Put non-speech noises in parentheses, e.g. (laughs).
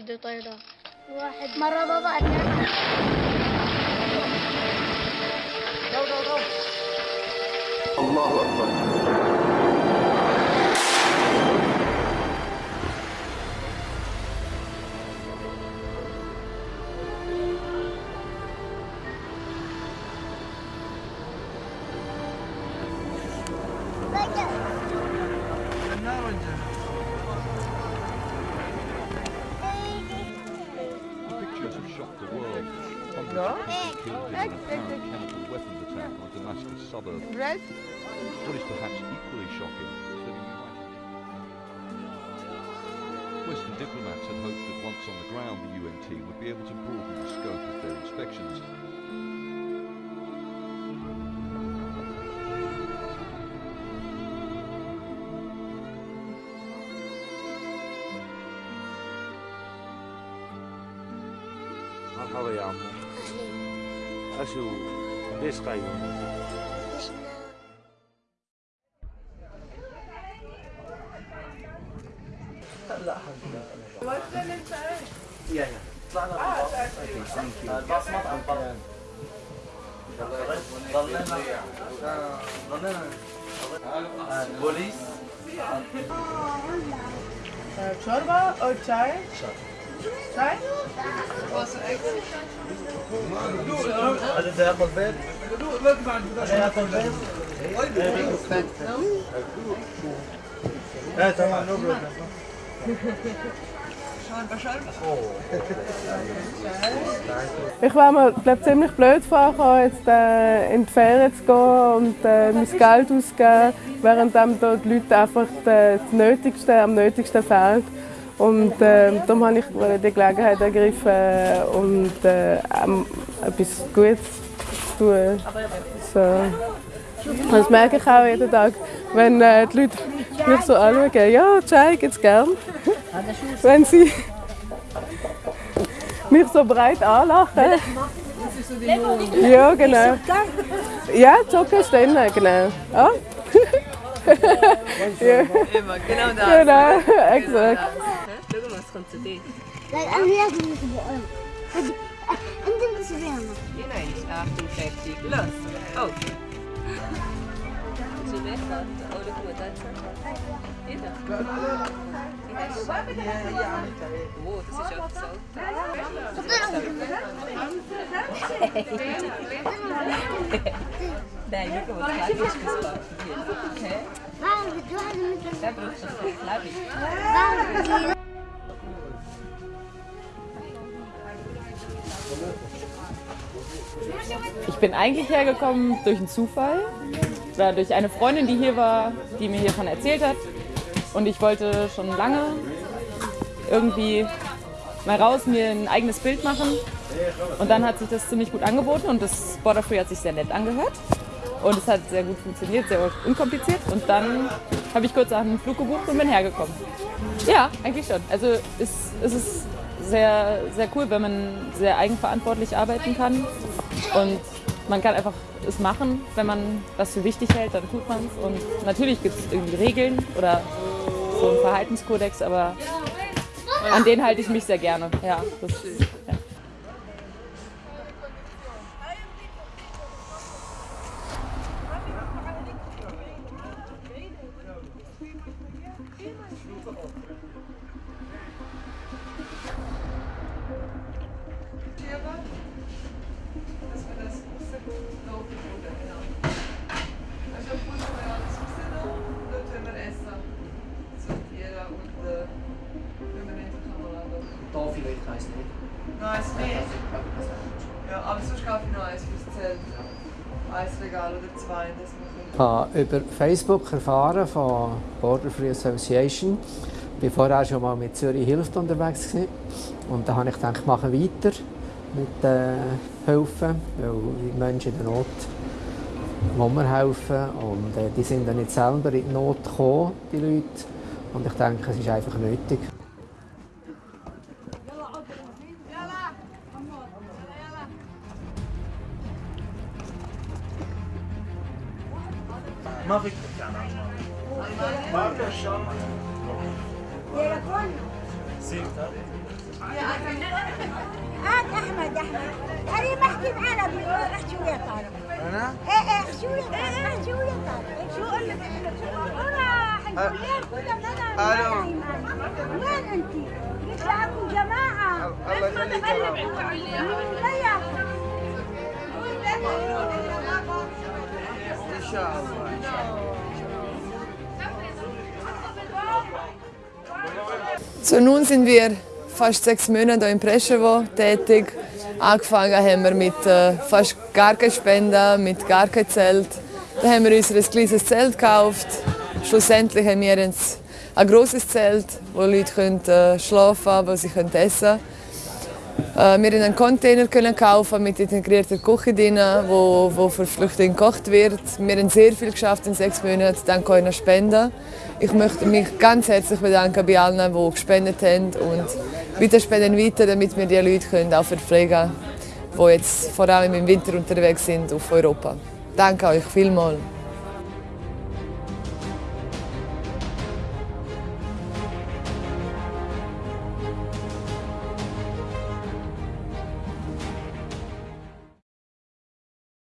دي طايرة واحد. مرة بابا اتنين الله أكبر. Pictures have the world. Hundreds killed in an apparent chemical weapons attack on a Damascus suburb. What is perhaps equally shocking is that Western diplomats had hoped that once on the ground the UN team would be able to broaden the scope of their inspections. مرحبا يا عمو أشو ليش قايمة؟ شوربة أو شاي؟ شاي؟ هذا ياكل بيض؟ ياكل بيض؟ ايه تمام نو بروبلم Ich wäre mir glaub, ziemlich blöd vorgekommen, jetzt äh, in die Ferien zu gehen und äh, mein Geld auszugeben, während dann da die Leute einfach das Nötigste am Nötigsten fehlt. Und äh, darum habe ich die Gelegenheit ergriffen und äh, etwas Gutes zu tun. So. Das merke ich auch jeden Tag, wenn äh, die Leute mich so anschauen. Ja, Chai gibt es gern. Wenn sie mich so breit anlachen. Ja, genau. Ja, Jogger ist drin, genau. Ah. (laughs) ja. Immer, genau das. Genau, exakt. welcome to. Like, I'm not going to go on. Until this is. You know, it's after 50 plus. Oh. Ze weg dat, oh, dat moet dat zijn. Dit dan? Ja, Wow, dat is ook zo. Wat is dat? Nee, ik heb wat plaatjes Ich bin eigentlich hergekommen durch einen Zufall oder durch eine Freundin, die hier war, die mir hiervon erzählt hat. Und ich wollte schon lange irgendwie mal raus, mir ein eigenes Bild machen. Und dann hat sich das ziemlich gut angeboten und das Border Free hat sich sehr nett angehört. Und es hat sehr gut funktioniert, sehr unkompliziert. Und dann habe ich kurz einen Flug gebucht und bin hergekommen. Ja, eigentlich schon. Also es, es ist sehr, sehr cool, wenn man sehr eigenverantwortlich arbeiten kann. Und man kann einfach es machen, wenn man was für wichtig hält, dann tut man es. Und natürlich gibt es irgendwie Regeln oder so einen Verhaltenskodex, aber an den halte ich mich sehr gerne. Ja, das, ja. Da vielleicht eins nicht. Noch eins mehr? Ja, aber sonst kaufe ich noch eins fürs Zelt. Eins Regal oder zwei, das Ich habe über Facebook erfahren von Border Free Association. Ich war vorher schon mal mit Zürich Hilft unterwegs. Gewesen. Und da habe ich gedacht, ich mache weiter mit äh, helfen, weil die Menschen in der Not wollen wir helfen. Und äh, die sind dann nicht selber in die Not gekommen, die Leute. Und ich denke, es ist einfach nötig. ما فيك ما في هات احمد احمد كريم احكي معنا احكي ويا طارق أنا؟ إيه إيه احكي ويا طارق احكي ويا طارق شو أقول لك راح الكلية كلها ألو وين انت؟ قلت لكم جماعة الله يخليك Inshallah. So, nun sind wir fast sechs Monate in Preschewo tätig. Angefangen haben wir mit äh, fast gar keine Spenden, mit gar kein Zelt. Dann haben wir uns ein kleines Zelt gekauft. Schlussendlich haben wir ein, ein grosses Zelt, wo Leute können, äh, schlafen können, wo sie können essen können. Äh, wir einen Container können kaufen mit integrierter Küche drin, wo, wo für Flüchtlinge gekocht wird. Wir haben sehr viel geschafft in sechs Monaten, dank eurer Spenden. Ich möchte mich ganz herzlich bedanken bei allen, die gespendet haben und bitte spenden weiter, damit wir die Leute können auch verpflegen können, die jetzt vor allem im Winter unterwegs sind auf Europa. Danke euch vielmals.